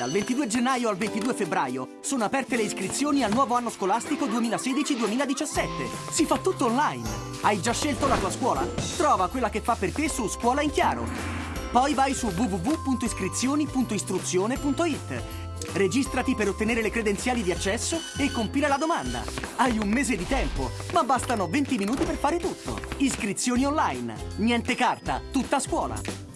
Dal 22 gennaio al 22 febbraio sono aperte le iscrizioni al nuovo anno scolastico 2016-2017. Si fa tutto online. Hai già scelto la tua scuola? Trova quella che fa per te su Scuola in Chiaro. Poi vai su www.iscrizioni.istruzione.it. Registrati per ottenere le credenziali di accesso e compila la domanda. Hai un mese di tempo, ma bastano 20 minuti per fare tutto. Iscrizioni online. Niente carta, tutta scuola.